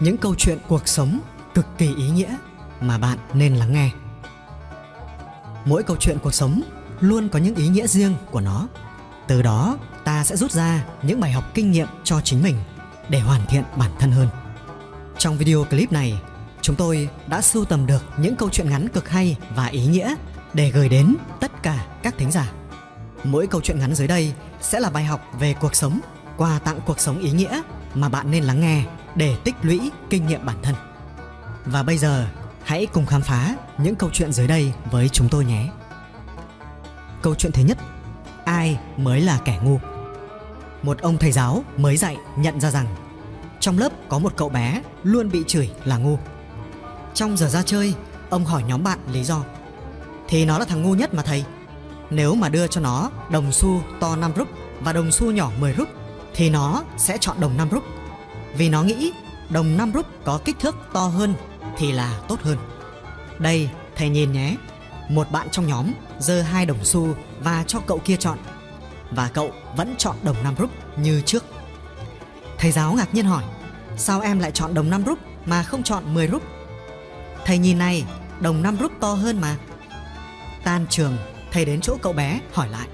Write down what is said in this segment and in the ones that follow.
những câu chuyện cuộc sống cực kỳ ý nghĩa mà bạn nên lắng nghe. Mỗi câu chuyện cuộc sống luôn có những ý nghĩa riêng của nó. Từ đó, ta sẽ rút ra những bài học kinh nghiệm cho chính mình để hoàn thiện bản thân hơn. Trong video clip này, chúng tôi đã sưu tầm được những câu chuyện ngắn cực hay và ý nghĩa để gửi đến tất cả các thính giả. Mỗi câu chuyện ngắn dưới đây sẽ là bài học về cuộc sống, quà tặng cuộc sống ý nghĩa mà bạn nên lắng nghe để tích lũy kinh nghiệm bản thân. Và bây giờ, hãy cùng khám phá những câu chuyện dưới đây với chúng tôi nhé. Câu chuyện thứ nhất, ai mới là kẻ ngu? Một ông thầy giáo mới dạy nhận ra rằng trong lớp có một cậu bé luôn bị chửi là ngu. Trong giờ ra chơi, ông hỏi nhóm bạn lý do. Thì nó là thằng ngu nhất mà thầy. Nếu mà đưa cho nó đồng xu to 5 rúp và đồng xu nhỏ 10 rúp thì nó sẽ chọn đồng 5 rúp. Vì nó nghĩ đồng 5 rúp có kích thước to hơn thì là tốt hơn. Đây, thầy nhìn nhé. Một bạn trong nhóm giơ hai đồng xu và cho cậu kia chọn. Và cậu vẫn chọn đồng 5 rúp như trước. Thầy giáo ngạc nhiên hỏi, sao em lại chọn đồng 5 rúp mà không chọn 10 rúp? Thầy nhìn này, đồng 5 rúp to hơn mà. Tan trường, thầy đến chỗ cậu bé hỏi lại.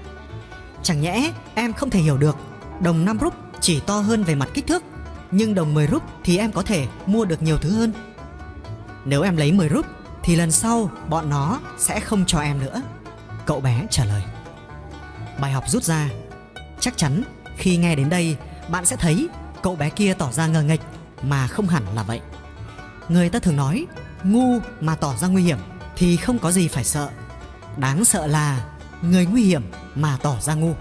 Chẳng nhẽ em không thể hiểu được đồng 5 rúp chỉ to hơn về mặt kích thước nhưng đồng 10 rúp thì em có thể mua được nhiều thứ hơn. Nếu em lấy 10 rúp thì lần sau bọn nó sẽ không cho em nữa. Cậu bé trả lời. Bài học rút ra. Chắc chắn khi nghe đến đây bạn sẽ thấy cậu bé kia tỏ ra ngờ nghệch mà không hẳn là vậy. Người ta thường nói ngu mà tỏ ra nguy hiểm thì không có gì phải sợ. Đáng sợ là người nguy hiểm mà tỏ ra ngu.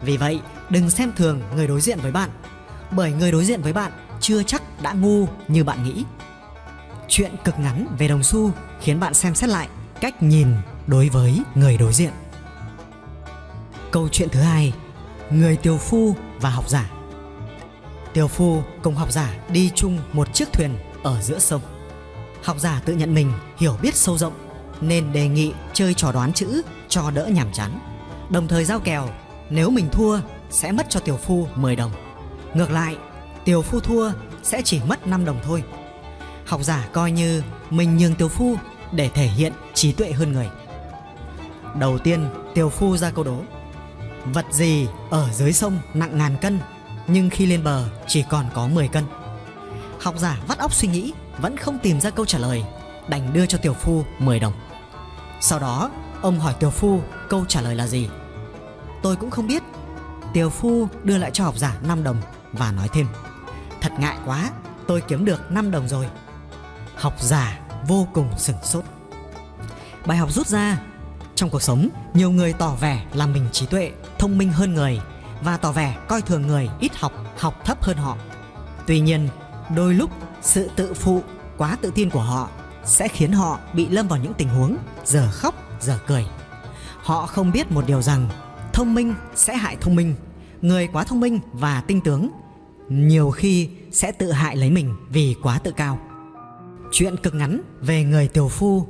Vì vậy, đừng xem thường người đối diện với bạn bởi người đối diện với bạn chưa chắc đã ngu như bạn nghĩ. Chuyện cực ngắn về đồng xu khiến bạn xem xét lại cách nhìn đối với người đối diện. Câu chuyện thứ hai, người tiều phu và học giả. Tiều phu cùng học giả đi chung một chiếc thuyền ở giữa sông. Học giả tự nhận mình hiểu biết sâu rộng nên đề nghị chơi trò đoán chữ cho đỡ nhàm chán. Đồng thời giao kèo, nếu mình thua sẽ mất cho tiểu phu 10 đồng. Ngược lại, tiểu phu thua sẽ chỉ mất 5 đồng thôi. Học giả coi như mình nhường tiểu phu để thể hiện trí tuệ hơn người. Đầu tiên, tiểu phu ra câu đố. Vật gì ở dưới sông nặng ngàn cân nhưng khi lên bờ chỉ còn có 10 cân. Học giả vắt óc suy nghĩ vẫn không tìm ra câu trả lời, đành đưa cho tiểu phu 10 đồng. Sau đó, ông hỏi tiểu phu câu trả lời là gì. Tôi cũng không biết. Tiểu phu đưa lại cho học giả 5 đồng và nói thêm Thật ngại quá, tôi kiếm được 5 đồng rồi. Học giả vô cùng sửng sốt. Bài học rút ra Trong cuộc sống, nhiều người tỏ vẻ là mình trí tuệ, thông minh hơn người và tỏ vẻ coi thường người ít học, học thấp hơn họ. Tuy nhiên, đôi lúc sự tự phụ, quá tự tin của họ sẽ khiến họ bị lâm vào những tình huống giờ khóc giờ cười. Họ không biết một điều rằng thông minh sẽ hại thông minh, người quá thông minh và tinh tướng nhiều khi sẽ tự hại lấy mình vì quá tự cao. Chuyện cực ngắn về người tiểu phu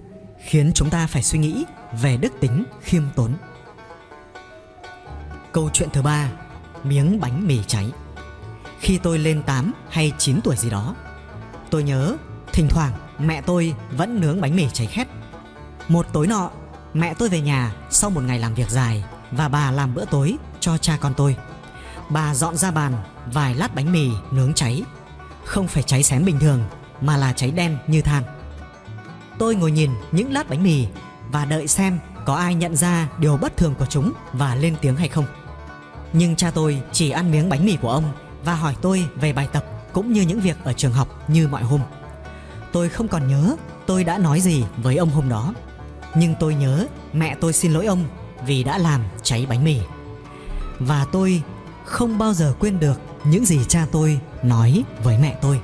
khiến chúng ta phải suy nghĩ về đức tính khiêm tốn. Câu chuyện thứ ba, miếng bánh mì cháy. Khi tôi lên 8 hay 9 tuổi gì đó, tôi nhớ thỉnh thoảng mẹ tôi vẫn nướng bánh mì cháy khét. Một tối nọ, mẹ tôi về nhà sau một ngày làm việc dài và bà làm bữa tối cho cha con tôi. Bà dọn ra bàn vài lát bánh mì nướng cháy. Không phải cháy xém bình thường, mà là cháy đen như than. Tôi ngồi nhìn những lát bánh mì và đợi xem có ai nhận ra điều bất thường của chúng và lên tiếng hay không. Nhưng cha tôi chỉ ăn miếng bánh mì của ông và hỏi tôi về bài tập cũng như những việc ở trường học như mọi hôm. Tôi không còn nhớ tôi đã nói gì với ông hôm đó. Nhưng tôi nhớ mẹ tôi xin lỗi ông vì đã làm cháy bánh mì. Và tôi không bao giờ quên được những gì cha tôi nói với mẹ tôi.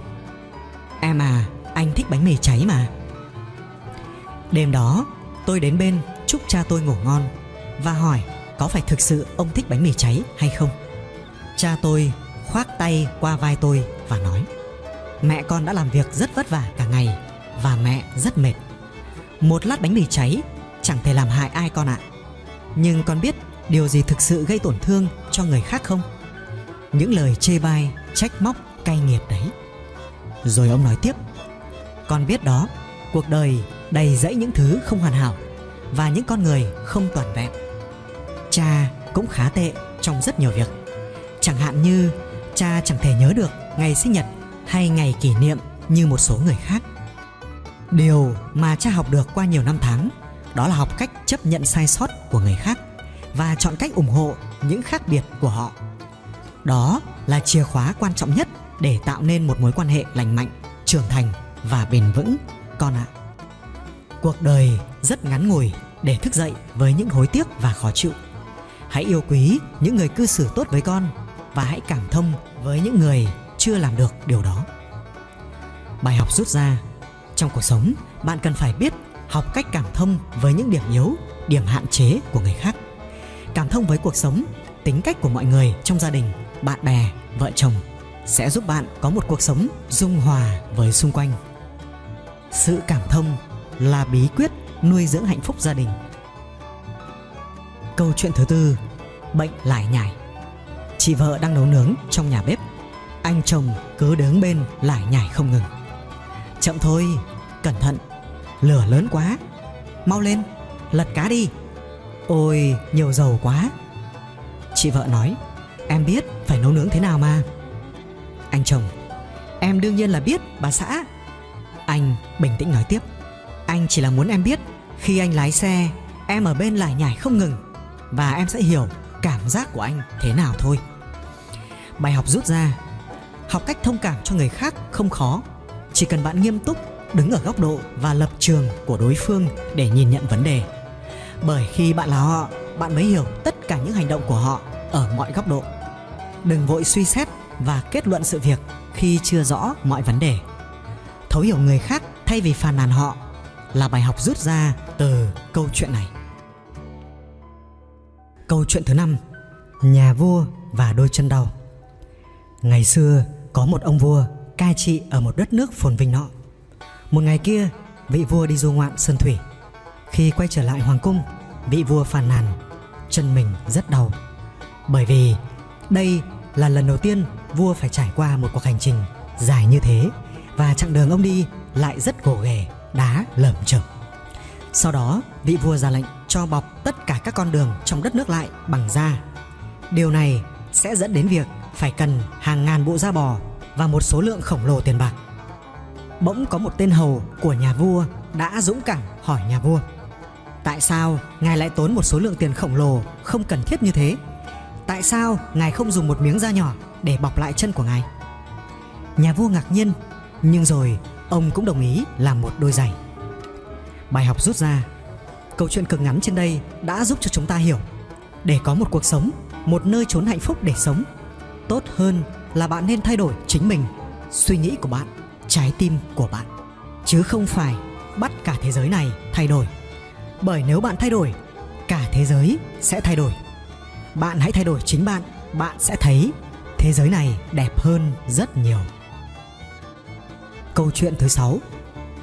Em à, anh thích bánh mì cháy mà. Đêm đó, tôi đến bên chúc cha tôi ngủ ngon Và hỏi có phải thực sự ông thích bánh mì cháy hay không. Cha tôi khoác tay qua vai tôi và nói Mẹ con đã làm việc rất vất vả cả ngày Và mẹ rất mệt. Một lát bánh mì cháy chẳng thể làm hại ai con ạ. Nhưng con biết điều gì thực sự gây tổn thương cho người khác không? Những lời chê bai, trách móc, cay nghiệt đấy. Rồi ông nói tiếp Con biết đó Cuộc đời đầy dẫy những thứ không hoàn hảo Và những con người không toàn vẹn. Cha cũng khá tệ trong rất nhiều việc. Chẳng hạn như cha chẳng thể nhớ được ngày sinh nhật hay ngày kỷ niệm như một số người khác. Điều mà cha học được qua nhiều năm tháng Đó là học cách chấp nhận sai sót của người khác Và chọn cách ủng hộ những khác biệt của họ. Đó là chìa khóa quan trọng nhất để tạo nên một mối quan hệ lành mạnh, trưởng thành và bền vững con ạ. Cuộc đời rất ngắn ngủi để thức dậy với những hối tiếc và khó chịu. Hãy yêu quý những người cư xử tốt với con và hãy cảm thông với những người chưa làm được điều đó. Bài học rút ra trong cuộc sống, bạn cần phải biết học cách cảm thông với những điểm yếu, điểm hạn chế của người khác. Cảm thông với cuộc sống, tính cách của mọi người trong gia đình, bạn bè, vợ chồng sẽ giúp bạn có một cuộc sống dung hòa với xung quanh. Sự cảm thông là bí quyết nuôi dưỡng hạnh phúc gia đình. Câu chuyện thứ tư, bệnh lải nhải. Chị vợ đang nấu nướng trong nhà bếp. Anh chồng cứ đứng bên lải nhải không ngừng. Chậm thôi, cẩn thận, lửa lớn quá. Mau lên, lật cá đi. Ôi, nhiều dầu quá. Chị vợ nói, em biết phải nấu nướng thế nào mà. Anh chồng, em đương nhiên là biết bà xã. Anh bình tĩnh nói tiếp, anh chỉ là muốn em biết khi anh lái xe, em ở bên lại nhảy không ngừng và em sẽ hiểu cảm giác của anh thế nào thôi. Bài học rút ra, học cách thông cảm cho người khác không khó, chỉ cần bạn nghiêm túc đứng ở góc độ và lập trường của đối phương để nhìn nhận vấn đề. Bởi khi bạn là họ, bạn mới hiểu tất cả những hành động của họ ở mọi góc độ. Đừng vội suy xét và kết luận sự việc khi chưa rõ mọi vấn đề. Thấu hiểu người khác thay vì phàn nàn họ là bài học rút ra từ câu chuyện này. Câu chuyện thứ năm, Nhà vua và đôi chân đau Ngày xưa, có một ông vua cai trị ở một đất nước phồn vinh nọ Một ngày kia, vị vua đi du ngoạn sơn thủy Khi quay trở lại hoàng cung, vị vua phàn nàn, chân mình rất đau Bởi vì đây là lần đầu tiên vua phải trải qua một cuộc hành trình dài như thế và chặng đường ông đi lại rất gồ ghề, đá lởm chởm. Sau đó, vị vua ra lệnh cho bọc tất cả các con đường trong đất nước lại bằng da. Điều này sẽ dẫn đến việc phải cần hàng ngàn bộ da bò và một số lượng khổng lồ tiền bạc. Bỗng có một tên hầu của nhà vua đã dũng cảm hỏi nhà vua Tại sao ngài lại tốn một số lượng tiền khổng lồ không cần thiết như thế? Tại sao ngài không dùng một miếng da nhỏ để bọc lại chân của ngài? Nhà vua ngạc nhiên, Nhưng rồi ông cũng đồng ý làm một đôi giày. Bài học rút ra, Câu chuyện cực ngắn trên đây đã giúp cho chúng ta hiểu. Để có một cuộc sống, Một nơi trốn hạnh phúc để sống, Tốt hơn là bạn nên thay đổi chính mình, Suy nghĩ của bạn, Trái tim của bạn. Chứ không phải bắt cả thế giới này thay đổi. Bởi nếu bạn thay đổi, Cả thế giới sẽ thay đổi. Bạn hãy thay đổi chính bạn Bạn sẽ thấy thế giới này đẹp hơn rất nhiều. Câu chuyện thứ sáu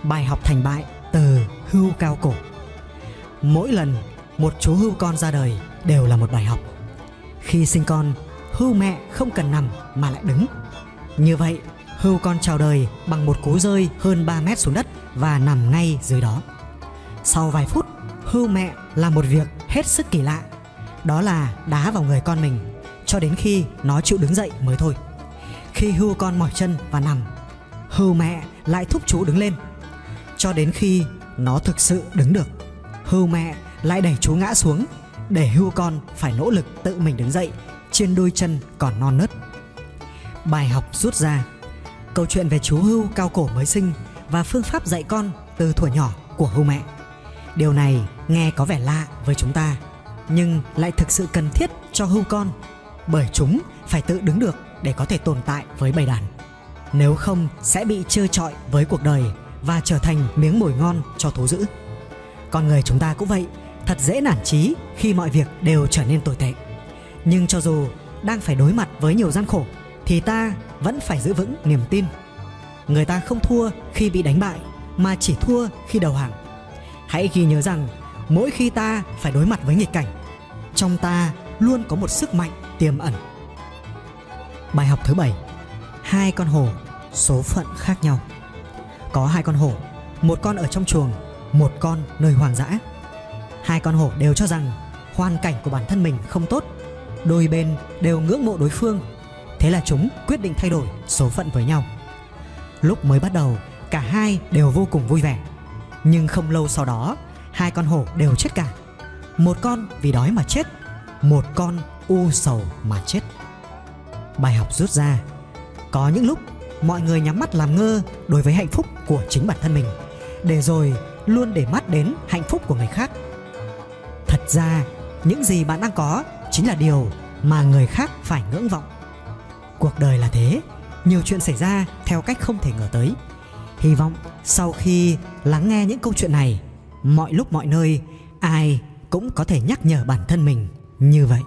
Bài học thành bại từ hưu cao cổ. Mỗi lần một chú hưu con ra đời đều là một bài học. Khi sinh con, hưu mẹ không cần nằm mà lại đứng. Như vậy, hưu con chào đời bằng một cú rơi hơn 3 mét xuống đất và nằm ngay dưới đó. Sau vài phút, hưu mẹ làm một việc hết sức kỳ lạ. Đó là đá vào người con mình, cho đến khi nó chịu đứng dậy mới thôi. Khi hưu con mỏi chân và nằm, hưu mẹ lại thúc chú đứng lên. Cho đến khi nó thực sự đứng được, hưu mẹ lại đẩy chú ngã xuống, để hưu con phải nỗ lực tự mình đứng dậy, trên đôi chân còn non nớt. Bài học rút ra, câu chuyện về chú hưu cao cổ mới sinh và phương pháp dạy con từ thuở nhỏ của hưu mẹ. Điều này nghe có vẻ lạ với chúng ta nhưng lại thực sự cần thiết cho hưu con bởi chúng phải tự đứng được để có thể tồn tại với bầy đàn nếu không sẽ bị trơ trọi với cuộc đời và trở thành miếng mồi ngon cho thú dữ. Con người chúng ta cũng vậy, thật dễ nản chí khi mọi việc đều trở nên tồi tệ. Nhưng cho dù đang phải đối mặt với nhiều gian khổ thì ta vẫn phải giữ vững niềm tin. Người ta không thua khi bị đánh bại mà chỉ thua khi đầu hàng. Hãy ghi nhớ rằng mỗi khi ta phải đối mặt với nghịch cảnh, trong ta luôn có một sức mạnh tiềm ẩn. Bài học thứ bảy hai con hổ số phận khác nhau. Có hai con hổ, một con ở trong chuồng, một con nơi hoang dã. Hai con hổ đều cho rằng hoàn cảnh của bản thân mình không tốt, đôi bên đều ngưỡng mộ đối phương. Thế là chúng quyết định thay đổi số phận với nhau. Lúc mới bắt đầu, cả hai đều vô cùng vui vẻ. Nhưng không lâu sau đó, hai con hổ đều chết cả. Một con vì đói mà chết, một con u sầu mà chết. Bài học rút ra, có những lúc mọi người nhắm mắt làm ngơ đối với hạnh phúc của chính bản thân mình, để rồi luôn để mắt đến hạnh phúc của người khác. Thật ra, những gì bạn đang có chính là điều mà người khác phải ngưỡng vọng. Cuộc đời là thế, nhiều chuyện xảy ra theo cách không thể ngờ tới. Hy vọng sau khi lắng nghe những câu chuyện này, mọi lúc mọi nơi ai cũng có thể nhắc nhở bản thân mình như vậy.